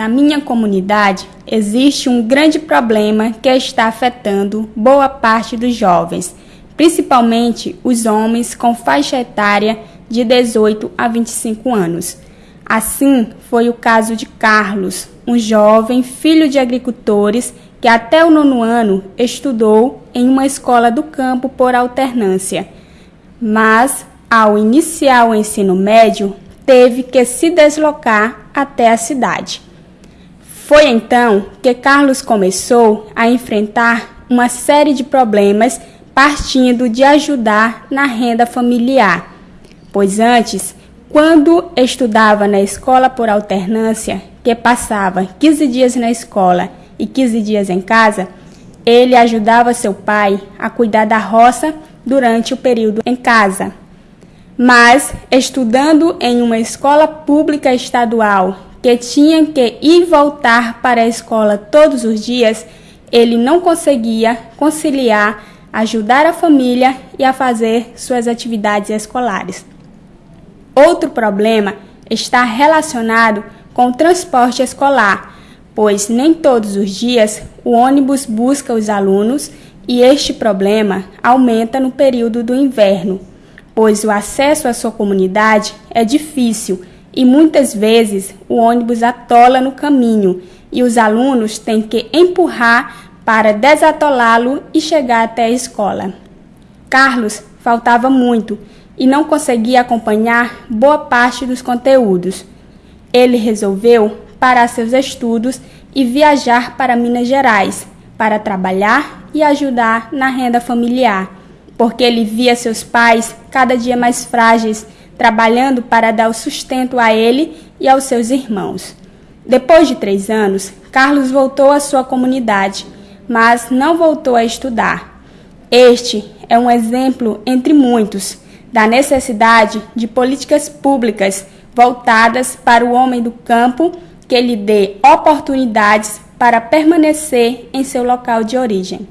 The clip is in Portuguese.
Na minha comunidade existe um grande problema que está afetando boa parte dos jovens, principalmente os homens com faixa etária de 18 a 25 anos. Assim foi o caso de Carlos, um jovem filho de agricultores que até o nono ano estudou em uma escola do campo por alternância, mas ao iniciar o ensino médio teve que se deslocar até a cidade. Foi então que Carlos começou a enfrentar uma série de problemas partindo de ajudar na renda familiar, pois antes, quando estudava na escola por alternância, que passava 15 dias na escola e 15 dias em casa, ele ajudava seu pai a cuidar da roça durante o período em casa. Mas, estudando em uma escola pública estadual que tinha que ir voltar para a escola todos os dias, ele não conseguia conciliar ajudar a família e a fazer suas atividades escolares. Outro problema está relacionado com o transporte escolar, pois nem todos os dias o ônibus busca os alunos e este problema aumenta no período do inverno, pois o acesso à sua comunidade é difícil e muitas vezes o ônibus atola no caminho e os alunos têm que empurrar para desatolá-lo e chegar até a escola. Carlos faltava muito e não conseguia acompanhar boa parte dos conteúdos. Ele resolveu parar seus estudos e viajar para Minas Gerais para trabalhar e ajudar na renda familiar, porque ele via seus pais cada dia mais frágeis trabalhando para dar o sustento a ele e aos seus irmãos. Depois de três anos, Carlos voltou à sua comunidade, mas não voltou a estudar. Este é um exemplo entre muitos da necessidade de políticas públicas voltadas para o homem do campo que lhe dê oportunidades para permanecer em seu local de origem.